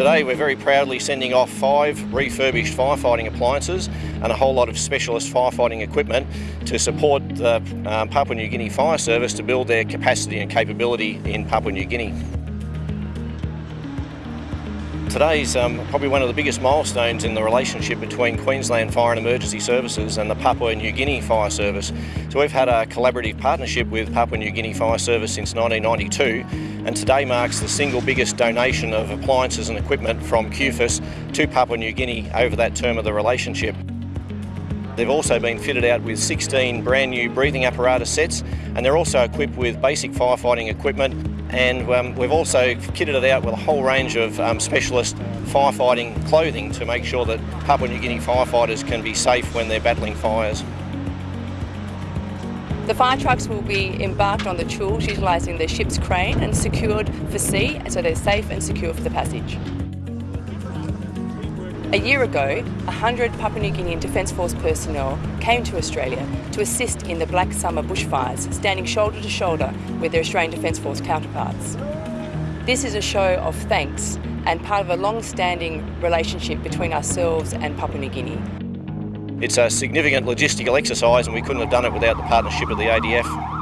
Today we're very proudly sending off five refurbished firefighting appliances and a whole lot of specialist firefighting equipment to support the um, Papua New Guinea Fire Service to build their capacity and capability in Papua New Guinea. Today's um, probably one of the biggest milestones in the relationship between Queensland Fire and Emergency Services and the Papua New Guinea Fire Service. So we've had a collaborative partnership with Papua New Guinea Fire Service since 1992 and today marks the single biggest donation of appliances and equipment from QFES to Papua New Guinea over that term of the relationship. They've also been fitted out with 16 brand new breathing apparatus sets and they're also equipped with basic firefighting equipment and um, we've also kitted it out with a whole range of um, specialist firefighting clothing to make sure that Papua New Guinea firefighters can be safe when they're battling fires. The fire trucks will be embarked on the Choules utilising the ship's crane and secured for sea so they're safe and secure for the passage. A year ago, 100 Papua New Guinean Defence Force personnel came to Australia to assist in the Black Summer bushfires, standing shoulder to shoulder with their Australian Defence Force counterparts. This is a show of thanks and part of a long-standing relationship between ourselves and Papua New Guinea. It's a significant logistical exercise and we couldn't have done it without the partnership of the ADF.